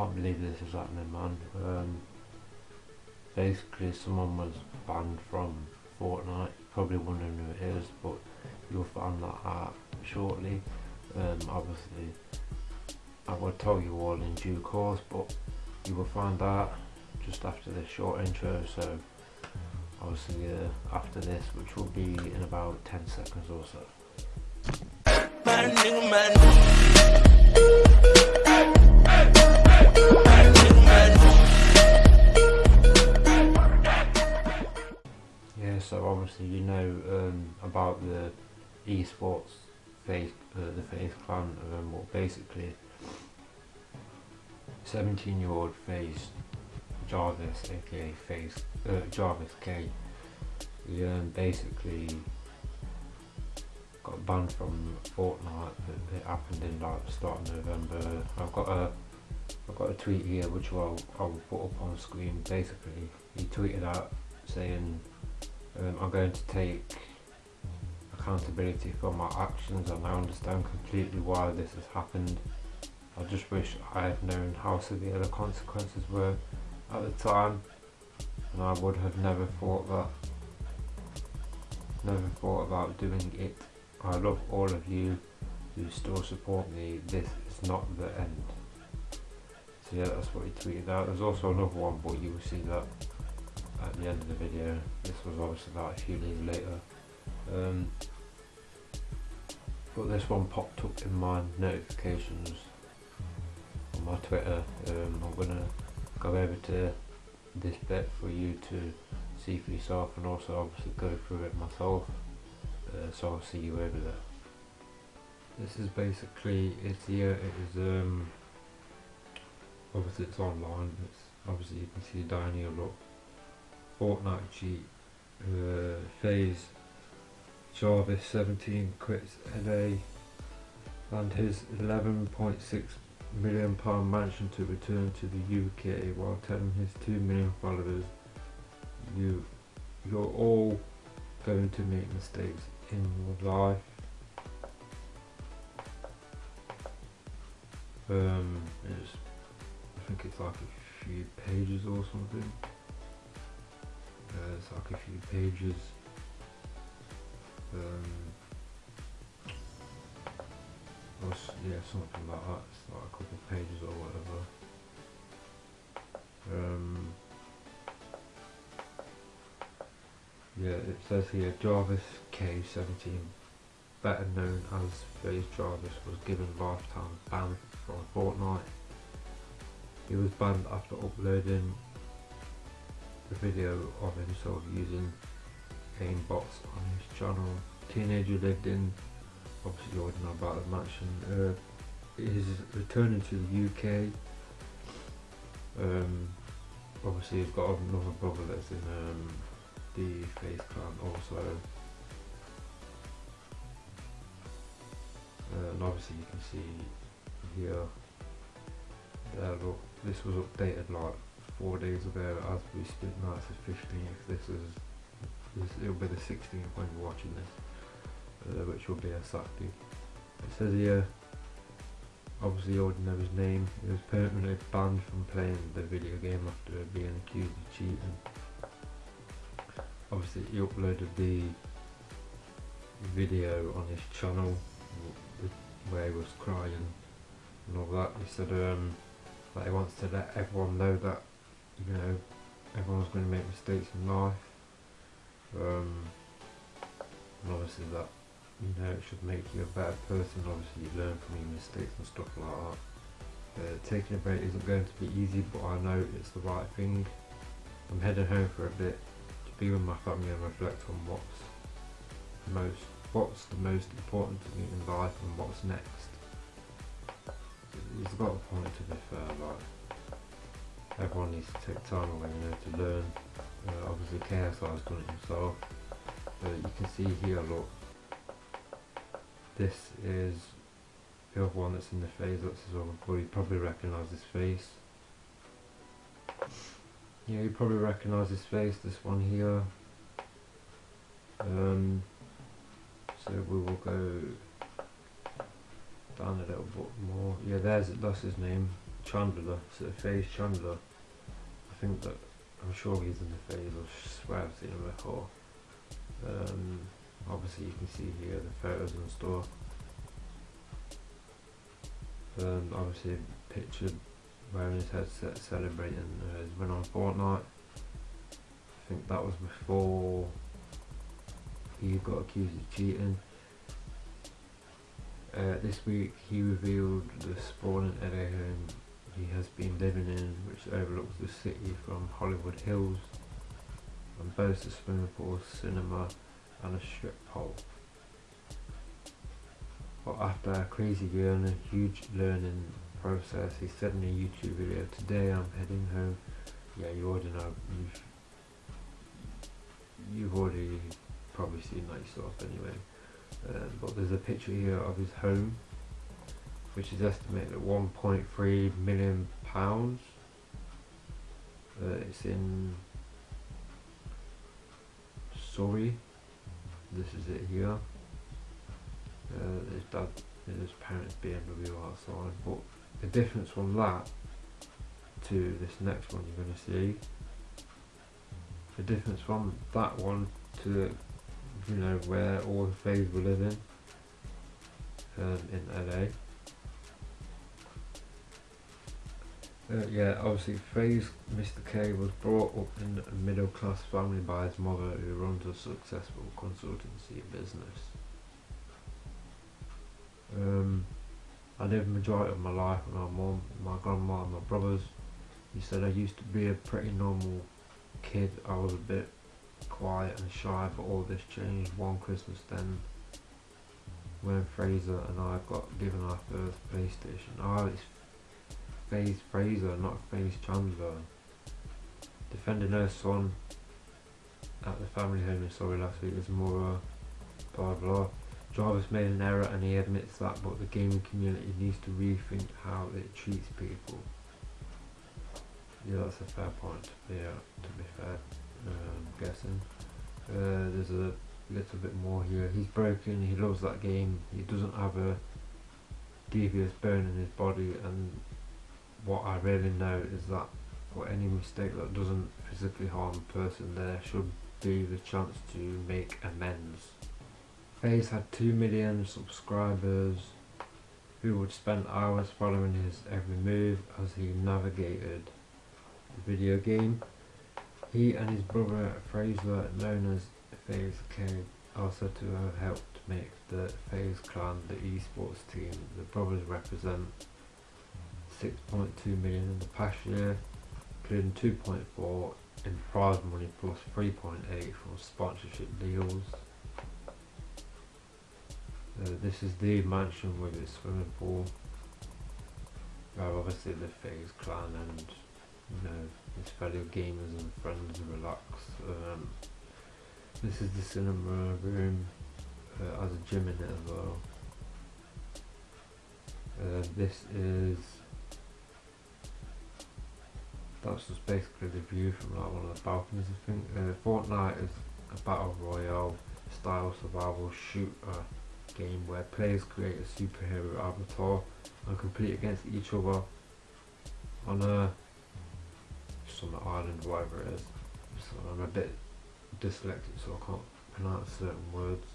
can't believe this is happening, man. Um, basically, someone was banned from Fortnite. Probably wondering who it is, but you'll find that out shortly. Um, obviously, I will tell you all in due course, but you will find out just after this short intro. So, obviously, uh, after this, which will be in about 10 seconds or so. You know um, about the esports FaZe, uh, the FaZe clan. Um, well, basically, 17-year-old FaZe Jarvis, aka FaZe uh, Jarvis Kaye, he um, basically got banned from Fortnite. It, it happened in like start of November. I've got a I've got a tweet here which I'll, I'll put up on screen. Basically, he tweeted out saying um, I'm going to take accountability for my actions and I understand completely why this has happened. I just wish I had known how severe the consequences were at the time and I would have never thought that never thought about doing it. I love all of you who still support me. This is not the end. So yeah, that's what he tweeted out. There's also another one, but you will see that at the end of the video. This was obviously about a few days later. Um, but this one popped up in my notifications on my Twitter. Um, I'm gonna go over to this bit for you to see for yourself and also obviously go through it myself. Uh, so I'll see you over there. This is basically it's here. It is um obviously it's online. It's obviously you can see down here. Look, Fortnite. Uh, FaZe Jarvis 17 quits LA and his 11.6 million pound mansion to return to the UK while telling his 2 million followers you you're all going to make mistakes in your life um I think it's like a few pages or something uh, it's like a few pages. Um or yeah something like that. It's like a couple of pages or whatever. Um yeah it says here Jarvis K17 better known as FaZe Jarvis was given lifetime ban from Fortnite he was banned after uploading a video of himself using bots on his channel. Teenager lived in obviously you already know about the mansion uh, he's returning to the UK um, obviously he's got another brother that's in um, the FaZe clan also. Uh, and obviously you can see here there look this was updated like four days ago as we speak now it's the 15th this is this, it'll be the 16th when you're watching this uh, which will be a Saturday. It says here obviously his name he was permanently banned from playing the video game after being accused of cheating. Obviously he uploaded the video on his channel where he was crying and all that. He said um, that he wants to let everyone know that you know everyone's going to make mistakes in life. Um, and obviously that you know it should make you a better person. Obviously you learn from your mistakes and stuff like that. Uh, taking a break isn't going to be easy but I know it's the right thing. I'm heading home for a bit to be with my family and reflect on what's most what's the most important to me in life and what's next. He's got a point to be fair needs to take time away you know to learn. Uh, obviously KSI has done it himself. Uh, you can see here look this is the other one that's in the FaZe that's his other boy you probably recognise his face. Yeah you probably recognise his face this one here. Um, so we will go down a little bit more. Yeah there's that's his name. Chandler, so FaZe Chandler. I think that I'm sure he's in the FaZe of swear I've seen him before. Um, obviously, you can see here the photos and stuff. Um, obviously, picture wearing his headset celebrating uh, his win on Fortnite. I think that was before he got accused of cheating. Uh, this week he revealed the sprawling LA home he has been living in, which overlooks the city from Hollywood Hills and boasts a swimming pool, cinema, and a strip pole. But after a crazy year and a huge learning process, he said in a YouTube video, "Today I'm heading home." Yeah, you already know. You've, you've already probably seen that yourself anyway. Um, but there's a picture here of his home, which is estimated at 1.3 million pounds. Uh, it's in Surrey. This is it here. Uh, his dad, his parents' BMW outside. But the difference from that to this next one you're going to see, the difference from that one to you know where all the FaZe were living um, in LA. Uh, yeah, obviously FaZe Mr. Kaye was brought up in a middle class family by his mother who runs a successful consultancy business. Um, I lived the majority of my life with my mom, my grandma and my brothers. He said I used to be a pretty normal kid. I was a bit quiet and shy, but all this changed one Christmas then when Fraser and I got given our first PlayStation. Oh, it's FaZe Fraser, not FaZe Chandler. Defender her son at the family home in Surrey last week was more uh, blah blah. Jarvis made an error and he admits that, but the gaming community needs to rethink how it treats people. Yeah, that's a fair point. Yeah, to be fair um, guessing. Uh, there's a little bit more here. He's broken, he loves that game, he doesn't have a devious bone in his body and what I really know is that for any mistake that doesn't physically harm a person there should be the chance to make amends. FaZe had 2 million subscribers who would spend hours following his every move as he navigated the video game. He and his brother Fraser, known as FaZe Kay, also to have helped make the FaZe Clan the esports team. The brothers represent 6.2 million in the past year, including 2.4 in prize money plus 3.8 from sponsorship deals. Uh, this is the mansion with its swimming pool. Where obviously the FaZe Clan and you know his fellow gamers and friends relax. Um, this is the cinema room, uh, a gym in it as well. Uh, this is that's just basically the view from like one of the balconies I think. Uh, Fortnite is a battle royale style survival shooter game where players create a superhero avatar and compete against each other on a some island, whatever it is. So I'm a bit dyslexic, so I can't pronounce certain words.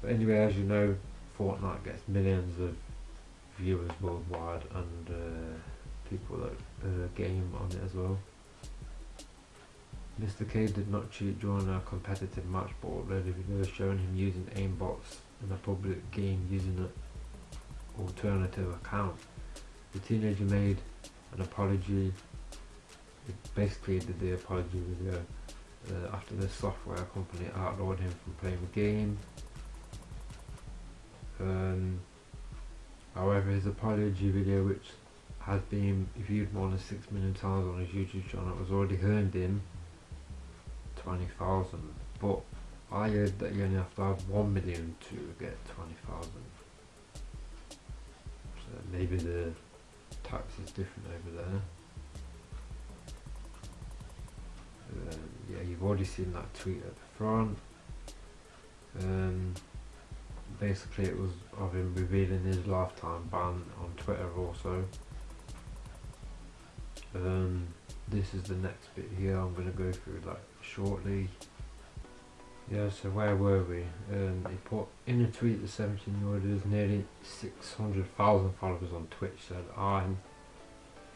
But anyway, as you know, Fortnite gets millions of viewers worldwide and uh, people that uh, game on it as well. Mr. Kaye did not cheat during a competitive match but videos showing him using aimbots in a public game using an alternative account. The teenager made an apology basically did the apology video uh, after the software company outlawed him from playing the game. Um, however, his apology video, which has been viewed more than 6 million times on his YouTube channel, It has already earned him 20,000. But I heard that you only have to have 1 million to get 20,000. So maybe the tax is different over there. Um, yeah, you've already seen that tweet at the front. Um, basically, it was of him revealing his lifetime ban on Twitter also. Um, this is the next bit here I'm going to go through like shortly. Yeah, so where were we? Um, he put in a tweet the 17 year old has nearly 600,000 followers on Twitch said I'm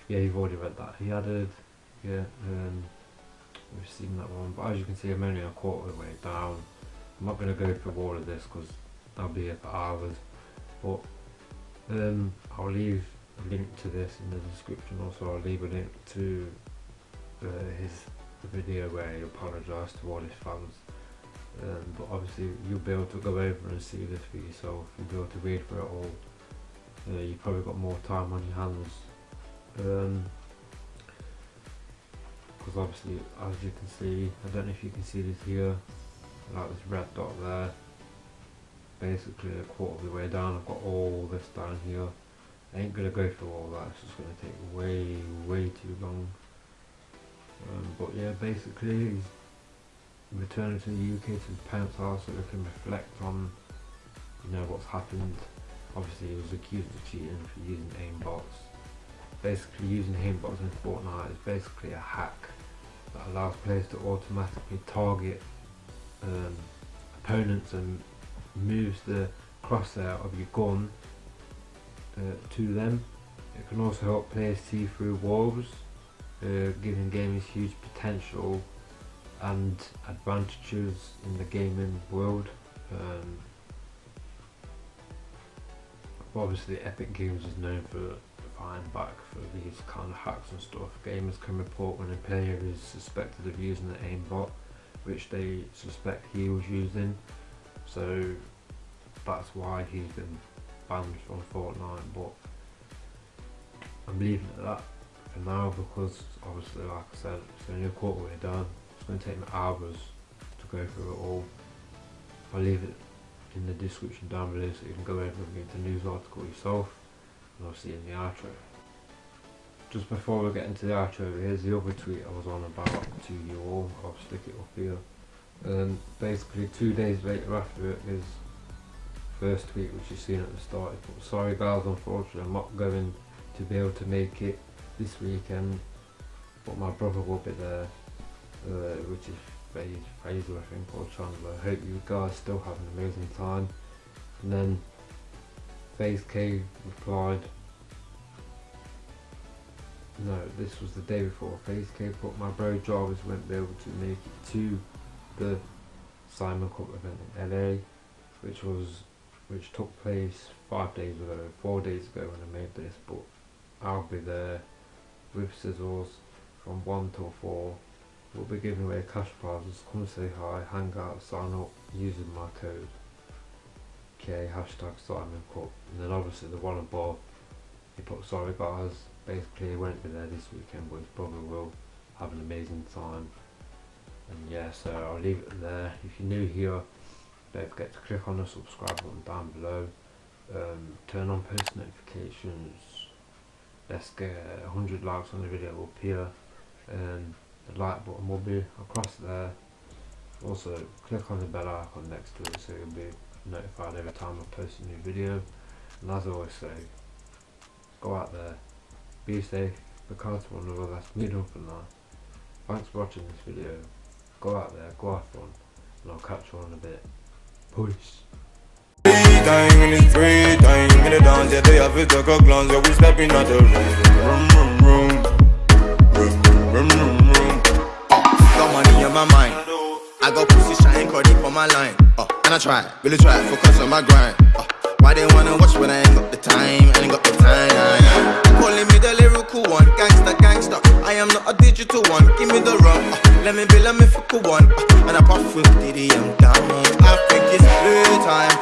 yeah you've already read that he added yeah um, we've seen that one but as you can see I'm only a quarter of the way down I'm not going to go through all of this because I'll be here for hours but um, I'll leave link to this in the description also I'll leave a link to uh, his video where he apologised to all his fans. Um, but obviously you'll be able to go over and see this for yourself you'll be able to read for it all. Uh, you've probably got more time on your hands. Because um, obviously as you can see I don't know if you can see this here like this red dot there. Basically a quarter of the way down I've got all this down here I ain't gonna go through all that it's just gonna take way way too long. Um, but yeah basically he's returning to the UK to his parents house so they can reflect on you know what's happened. Obviously he was accused of cheating for using aimbots. Basically using aimbots in Fortnite is basically a hack that allows players to automatically target um, opponents and moves the crosshair of your gun uh, to them. It can also help players see through walls, uh, giving gamers huge potential and advantages in the gaming world. Um, obviously Epic Games is known for fighting back for these kind of hacks and stuff. Gamers can report when a player is suspected of using an aimbot which they suspect he was using so that's why he's been from Fortnite but I'm leaving it at that for now because obviously like I said it's only a quarter way done it's going to take me hours to go through it all I'll leave it in the description down below so you can go over and read the news article yourself and you in the outro just before we get into the outro, here's the other tweet I was on about to you all. I'll stick it up here. And basically, two days later after it is first tweet which you've seen at the start. But sorry guys, unfortunately, I'm not going to be able to make it this weekend, but my brother will be there, uh, which is Fraser, I think, or Chandler. I hope you guys still have an amazing time. And then FaZe Kay replied, no, this was the day before FaZe Kay put my bro Jarvis won't be able to make it to the Simon Cup event in LA, which was which took place five days ago, four days ago when I made this, but I'll be there with Sizzles from 1 till 4. We'll be giving away cash prizes, come say hi, hang out, sign up using my code. Okay, hashtag Simon Cup. And then obviously the one above, he put sorry guys, basically he won't be there this weekend but his brother will have an amazing time and yeah so I'll leave it there if you're new here don't forget to click on the subscribe button down below. Um, turn on post notifications. Let's get 100 likes on the video up here. And the like button will be across there. Also click on the bell icon next to it so you'll be notified every time I post a new video. And as I always say go out there. Be safe, be kind to one another, meet up and that. Thanks for watching this video. Go out there, go have fun, and I'll catch you on a bit. Peace. Time free time in the dance, yeah, they have a glance, yeah, we stepping the. Got money in my mind, I got pussy caught deep on my line, uh, and I try, really try, focus on my grind, uh, why they wanna watch when I ain't got the time, I ain't got the time, Calling me the lyrical one, gangster, gangster. I am not a digital one. Give me the rum, uh, let me be let me flip a one. And I puff with Diddy, I'm down. I think it's playtime.